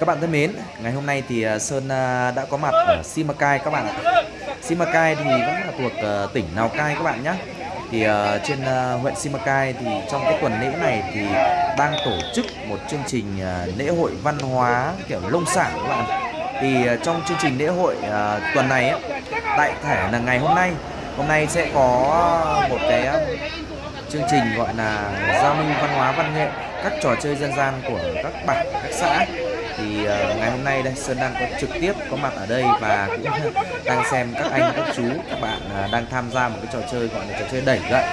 Các bạn thân mến, ngày hôm nay thì à, Sơn à, đã có mặt ở Simacai các bạn ạ. Simacai thì vẫn là thuộc à, tỉnh Lào Cai các bạn nhé. Thì trên huyện Simacai thì trong cái tuần lễ này thì đang tổ chức một chương trình lễ hội văn hóa kiểu lông sản các bạn. Thì trong chương trình lễ hội tuần này ấy, đại thể là ngày hôm nay, hôm nay sẽ có một cái chương trình gọi là giao lưu văn hóa văn nghệ các trò chơi dân gian của các bản các xã thì uh, ngày hôm nay đây Sơn đang có trực tiếp có mặt ở đây và cũng đang xem các anh các chú các bạn uh, đang tham gia một cái trò chơi gọi là trò chơi đẩy gậy.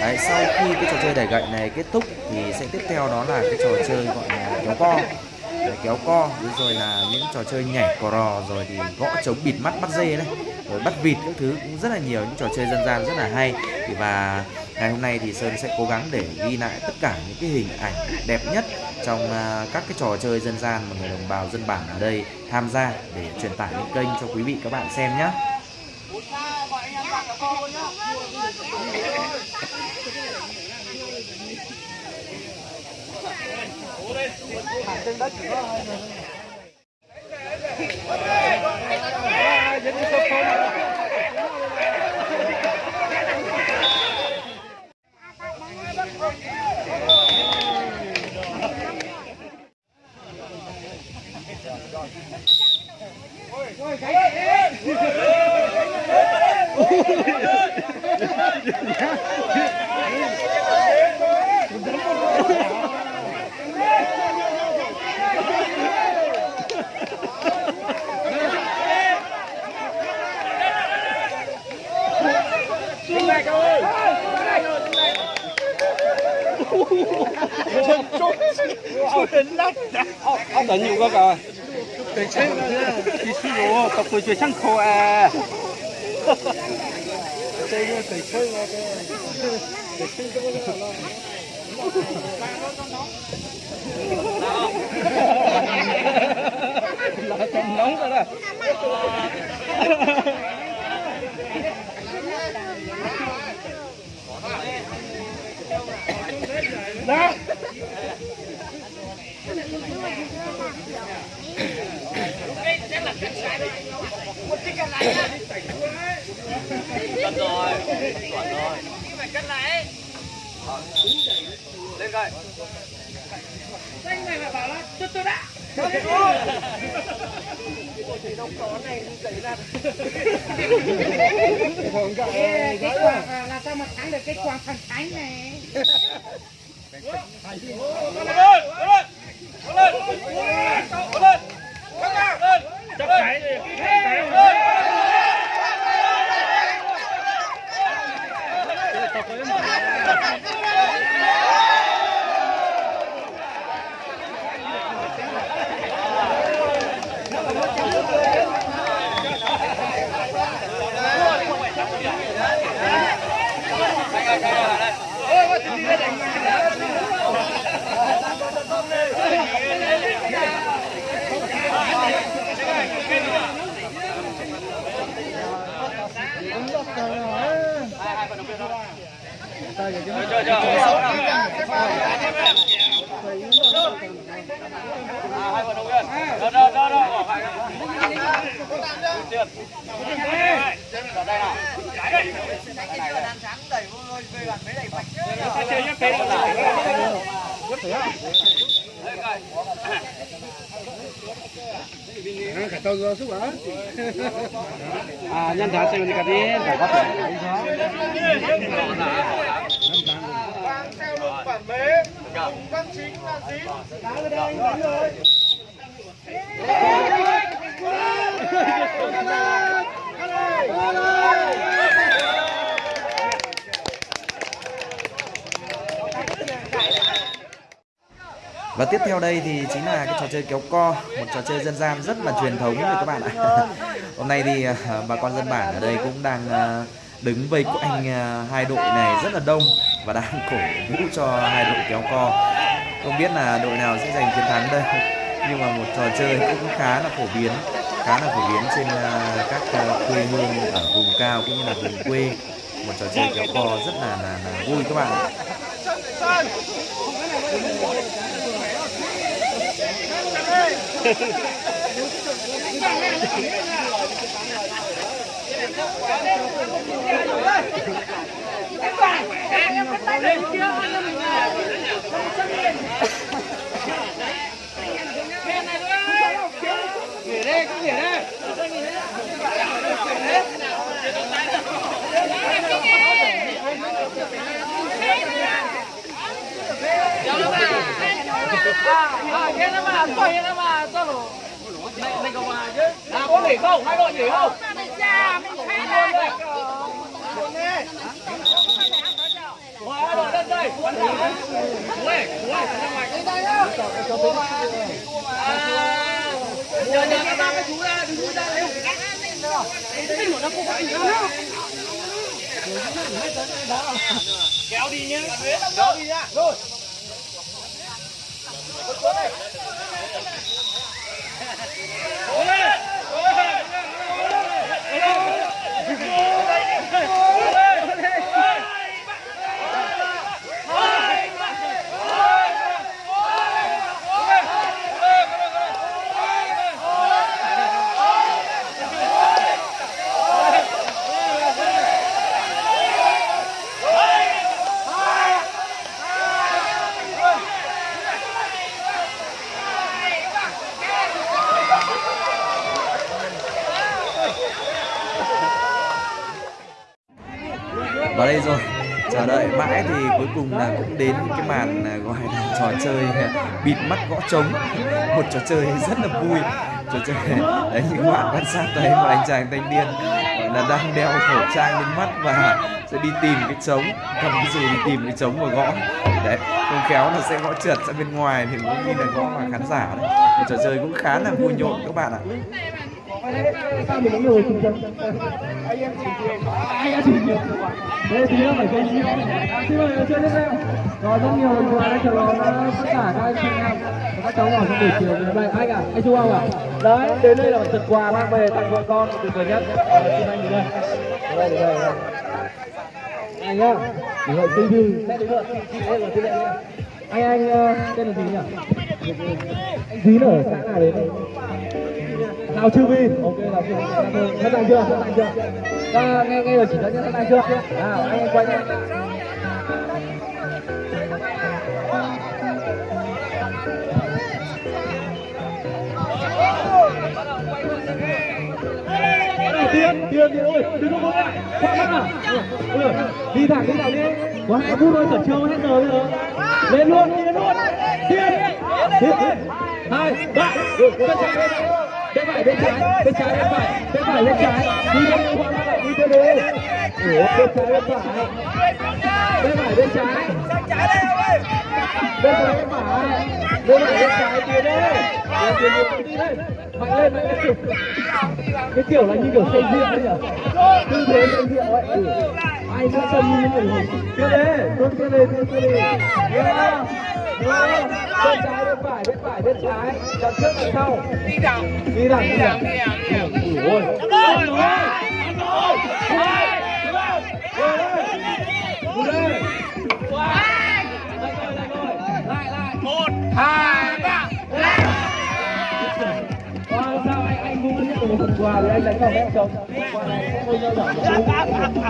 Đấy, sau khi cái trò chơi đẩy gậy này kết thúc thì sẽ tiếp theo đó là cái trò chơi gọi là kéo co. Đấy, kéo co rồi là những trò chơi nhảy cò rò rồi thì gõ trống bịt mắt bắt dê này rồi bắt vịt các thứ cũng rất là nhiều những trò chơi dân gian rất là hay. Thì và ngày hôm nay thì Sơn sẽ cố gắng để ghi lại tất cả những cái hình ảnh đẹp nhất trong uh, các cái trò chơi dân gian mà người đồng bào dân bản ở đây tham gia để truyền tải lên kênh cho quý vị các bạn xem nhé. Trên đất chỉ có 아, 난 等住嗰個。地車啦，地車我個背最辛苦啊！地車地車我嘅，地車咁樣啦。là chồng nóng rồi đó đó cân rồi chuẩn rồi phải cân lại, lên coi anh này mà bảo là tôi tôi đã thì đông có này dậy ra cái quàng là sao mà thắng được cái quàng thần thánh này lên chơi chơi chơi hai vận động viên đó đó đó đó bỏ theo lục Văn chính là gì? Đá lên đây đánh rồi Và tiếp theo đây thì chính là cái trò chơi kéo co, một trò chơi dân gian rất là truyền thống rồi các bạn ạ. Hôm nay thì à, bà con dân bản ở đây cũng đang à, đứng vây quanh à, hai đội này rất là đông và đang cổ vũ cho hai đội kéo co. Không biết là đội nào sẽ giành chiến thắng đây. Nhưng mà một trò chơi cũng khá là phổ biến, khá là phổ biến trên à, các à, quê hương ở vùng cao cũng như là vùng quê. Một trò chơi kéo co rất là là, là vui các bạn ạ. Hey! À, có nghỉ không? Hai đội nghỉ không? Hai đội lên đây. Quán đảo Kéo đi nhé. Kéo đi nhá. Rồi. Cuối cùng là cũng đến cái màn à, gọi là trò chơi à, bịt mắt gõ trống. Một trò chơi rất là vui. Trò chơi à, đấy, những bạn quan sát thấy một anh chàng thanh niên, gọi là, đang đeo khẩu trang lên mắt và sẽ đi tìm cái trống, cầm cái dù đi tìm cái trống và gõ. Đấy, không khéo là sẽ gõ trượt ra bên ngoài thì cũng như là gõ vào khán giả đấy. Một trò chơi cũng khá là vui nhộn các bạn ạ. Sao mình người cùng chân? Anh em chỉ nhiều. Anh em chỉ phải chơi nhiều. Xin mời chơi tiếp theo. Rồi rất nhiều người qua đã chờ đón tất cả các anh chị em và các cháu nhỏ trong buổi chiều ngày hôm nay. Anh à, anh chú Ông à? Đấy, đến đây là một phần quà mang về tặng vợ con tuyệt vời nhất. Xin anh đến đây. Đây, đây, đây. Anh nhá, để gọi tư thư sẽ đến lượt chị chị là tư lệ. Anh anh ờ, tên là gì nhỉ? Anh Dín ở xã nào đấy? Nào Chư Vi, ok nào Chư Vi, sẵn sàng chưa? hết sàng chưa? Ta nghe nghe rồi chỉ dẫn nhé, sẵn sàng chưa? Nào, anh quay nhé. Tiên, tiên, tiên ôi đừng có lại, khoan mắt à. Ừ, đi thẳng, đi thẳng đi. Có hai phút thôi, chẩn chiêu hết giờ bây giờ. Lên luôn, đi lên luôn. Tiên, tiên, hai, ba, được, bên trái, bên phải, bên trái, bên trái, bên phải, bên phải, bên trái. Đi lên, đi khoan mắt lại, đi theo đi. Bên trái, bên phải. Bên phải, bên trái. Bên trái, bên phải. Bên phải, bên trái, tiến đi. Tiến, lên tiến, lên. Mạnh lên, mạnh lên. Cái kiểu là như kiểu xây dựng ấy nhỉ? Tư thế xây dựng ấy. Ừ. Ai nó chân như thế này? Tiếp đi, tuôn tiếp đi, tuôn tiếp đi. Bên trái, bên phải, bên phải, bên trái. Chọn trước, chọn sau. Đi thẳng. Đi thẳng, đi thẳng. Đi thẳng. Ui, ôi. Ôi, ôi. Một, cũng nhận phần quà thì anh đánh vào mẹ chồng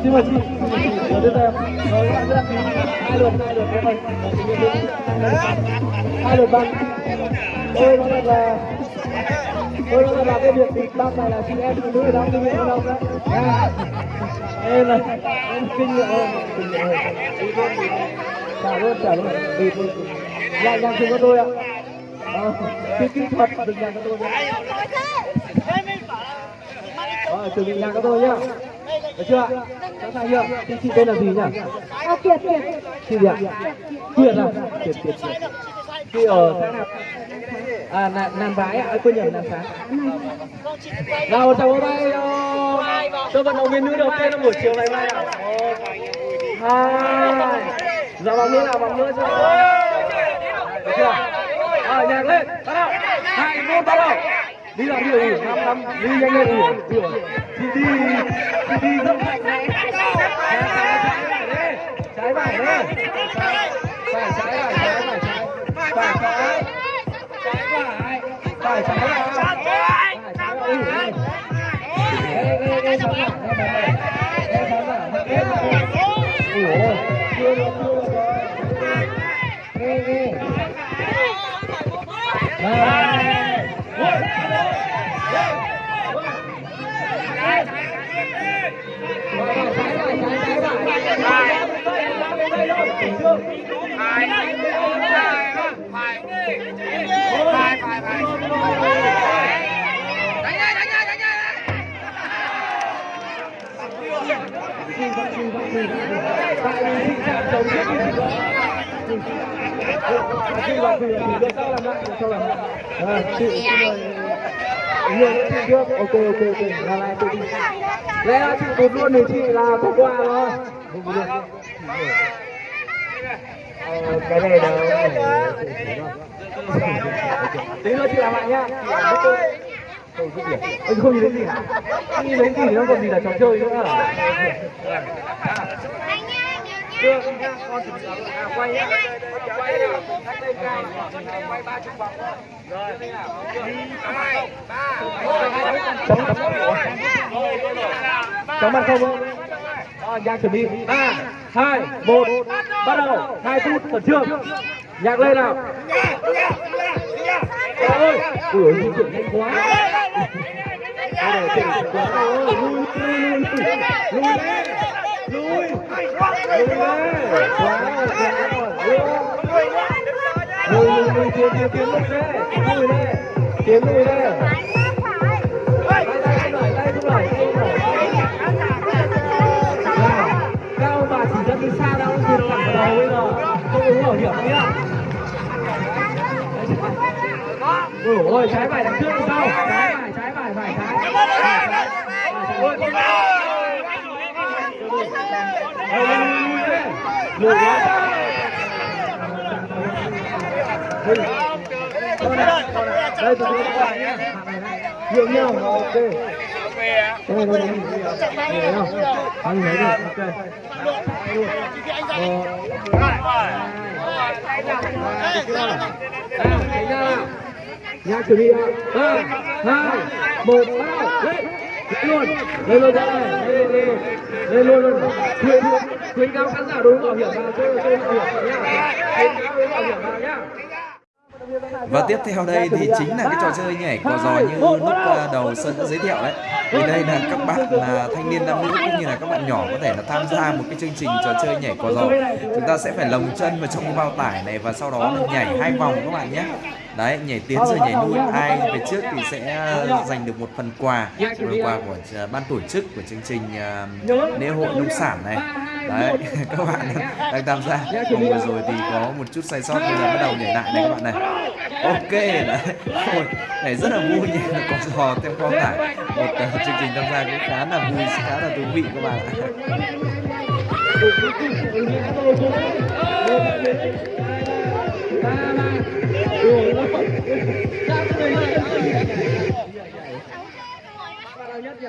xin mời chị xin mời chị mời các bạn đăng ký hai lượt hai lượt các bạn hai lượt băng tôi nói thật là tôi nói là cái việc bịt băng này là chị em phụ nữ đang kinh nghiệm đâu đấy em này em kinh nghiệm hơn kinh nghiệm hơn trả luôn trả luôn bịt luôn lại nhàng chung với tôi ạ Ờ, cái kỹ thuật đừng nhàng cho tôi nhé rồi, chuẩn bị nhạc cho tôi nhá. Được chưa? Sẵn sàng chưa? Chị, chị tên là gì nhỉ? Ờ, Kiệt, Kiệt. Chị gì ạ? Kiệt à? Kiệt, Kiệt, Kiệt. Chị ở xã nào? À, Nam, Nam Vái ạ, à, quên nhầm Nam Sáng. Nào, chào hôm nay uh, cho vận động viên nữ đầu tiên trong buổi chiều ngày nay ạ. Hai, giờ vòng nữa nào, vòng nữa chưa? Được chưa? Rồi, nhạc lên, bắt đầu. Hai, một, bắt đầu đi nào đi rồi năm năm đi nhanh lên đi đi đi đi đi đi rất mạnh này trái phải đấy phải trái phải trái phải trái phải trái phải trái trái phải phải trái vào phải trái vào ui ui Ê, ê, ê, bắn vào, bắn vào. Ê, bắn vào, bắn vào. Ui ôi, chưa được, chưa được rồi. Ê, ê. Đây. Ui. Tại vì tình trạng chống chết như chị đó. Chị vào thử thử được sau làm lại, được sau làm lại. À, chị xin mời Hương chị trước. Ok ok ok, là lại chị ra chị tụt luôn thì chị là bỏ qua thôi. Không được. Ờ, cái này là tí nữa chị làm lại nhá Ôi, không nhìn thấy gì hả? Không nhìn thấy gì nó còn gì là trò chơi nữa? Đưa con quay nhá. Quay nào, quay ba chục vòng. Rồi. Hai, ba, chống chống mặt không? Nhạc chuẩn bị. ba, hai, một, bắt đầu. hai phút khẩn trương. Nhạc lên nào. Trời ơi, ui ôi, di chuyển nhanh quá. Đây này, chỉnh quá. Ôi, lui, lui, lui, lui, lui, lui, quá, lui lùi, lùi, lùi, tiến, tiến, tiến lùi đây, lùi đây, tiến lùi bảo hiểm nhá. Ôi ôi, trái phải đằng trước đằng sau, trái phải, trái phải, phải trái. Ôi, con nào. Lùi, quá. Đây, tôi đưa các bạn nhé. Nhượng nhau, ok. Đây, đây, đây, đây, không? Anh lấy đi, ok. Nhạc chuẩn bị ba, hai, một, bao, lên, lên luôn, lên luôn lên, lên, lên luôn luôn. Khuyến khuyến cáo khán giả đối bảo hiểm vào chơi chơi bảo hiểm vào nhá. Khuyến cáo đối bảo hiểm nhá. Và tiếp theo đây thì chính là cái trò chơi nhảy cò giò như lúc à, đầu Sơn đã giới thiệu đấy. Thì đây là các bạn là thanh niên nam nữ cũng như là các bạn nhỏ có thể là tham gia một cái chương trình trò chơi nhảy cò giò. Chúng ta sẽ phải lồng chân vào trong cái bao tải này và sau đó là nhảy hai vòng các bạn nhé. Đấy, nhảy tiến rồi nhảy lui ai về trước thì sẽ ờ, giành được một phần quà, phần quà của ờ, ban tổ chức của chương trình ờ, lễ hội nông sản này. Đấy, các bạn đang tham gia. Vòng vừa rồi thì có một chút sai sót bây giờ bắt đầu nhảy lại này các bạn này. Ok đấy. Ôi, này rất là vui nhỉ, con giò theo kho tải. Một uh, chương trình tham gia cũng khá là vui, khá là thú vị các bạn ạ. nhất nhỉ?